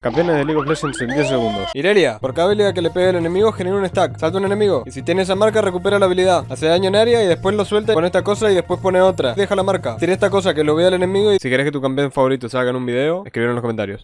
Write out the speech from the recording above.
Campeones de League of Legends en 10 segundos. Irelia, por cada habilidad que le pegue al enemigo genera un stack. Salta un enemigo. Y si tiene esa marca, recupera la habilidad. Hace daño en área y después lo suelta con esta cosa y después pone otra. Deja la marca. Tiene esta cosa que lo vea al enemigo y Si querés que tu campeón favorito salga en un video, escribir en los comentarios.